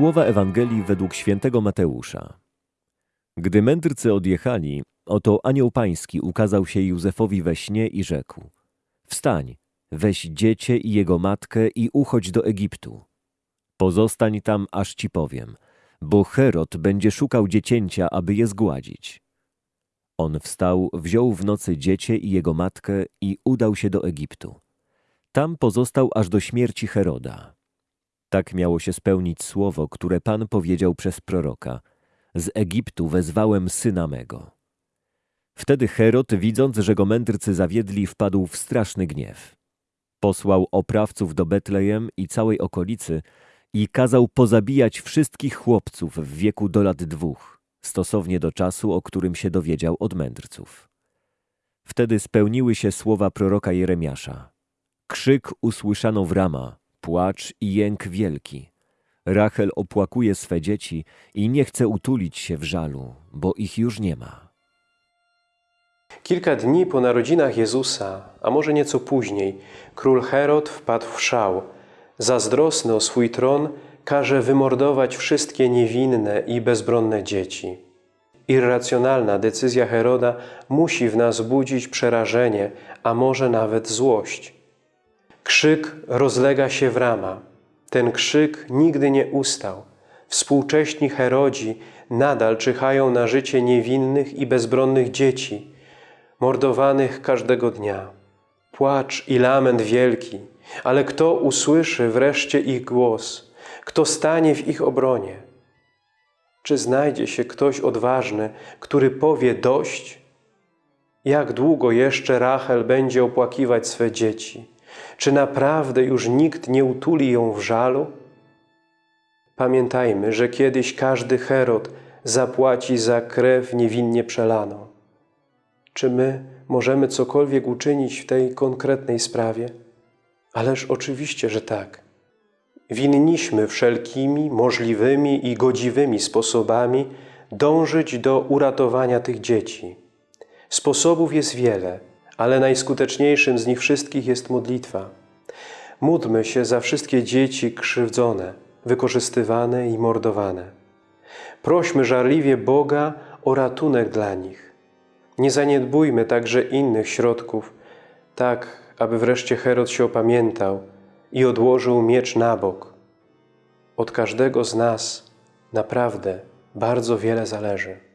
Słowa Ewangelii według świętego Mateusza. Gdy mędrcy odjechali, oto anioł pański ukazał się Józefowi we śnie i rzekł: Wstań, weź dziecię i jego matkę i uchodź do Egiptu. Pozostań tam, aż ci powiem, bo Herod będzie szukał dziecięcia, aby je zgładzić. On wstał, wziął w nocy dziecię i jego matkę i udał się do Egiptu. Tam pozostał aż do śmierci Heroda. Tak miało się spełnić słowo, które Pan powiedział przez proroka. Z Egiptu wezwałem syna mego. Wtedy Herod, widząc, że go mędrcy zawiedli, wpadł w straszny gniew. Posłał oprawców do Betlejem i całej okolicy i kazał pozabijać wszystkich chłopców w wieku do lat dwóch, stosownie do czasu, o którym się dowiedział od mędrców. Wtedy spełniły się słowa proroka Jeremiasza. Krzyk usłyszano w Rama, płacz i jęk wielki. Rachel opłakuje swe dzieci i nie chce utulić się w żalu, bo ich już nie ma. Kilka dni po narodzinach Jezusa, a może nieco później, król Herod wpadł w szał. Zazdrosny o swój tron, każe wymordować wszystkie niewinne i bezbronne dzieci. Irracjonalna decyzja Heroda musi w nas budzić przerażenie, a może nawet złość. Krzyk rozlega się w rama. Ten krzyk nigdy nie ustał. Współcześni Herodzi nadal czyhają na życie niewinnych i bezbronnych dzieci, mordowanych każdego dnia. Płacz i lament wielki, ale kto usłyszy wreszcie ich głos? Kto stanie w ich obronie? Czy znajdzie się ktoś odważny, który powie dość? Jak długo jeszcze Rachel będzie opłakiwać swe dzieci? Czy naprawdę już nikt nie utuli ją w żalu? Pamiętajmy, że kiedyś każdy Herod zapłaci za krew niewinnie przelaną. Czy my możemy cokolwiek uczynić w tej konkretnej sprawie? Ależ oczywiście, że tak. Winniśmy wszelkimi możliwymi i godziwymi sposobami dążyć do uratowania tych dzieci. Sposobów jest wiele, ale najskuteczniejszym z nich wszystkich jest modlitwa. Módlmy się za wszystkie dzieci krzywdzone, wykorzystywane i mordowane. Prośmy żarliwie Boga o ratunek dla nich. Nie zaniedbujmy także innych środków, tak aby wreszcie Herod się opamiętał i odłożył miecz na bok. Od każdego z nas naprawdę bardzo wiele zależy.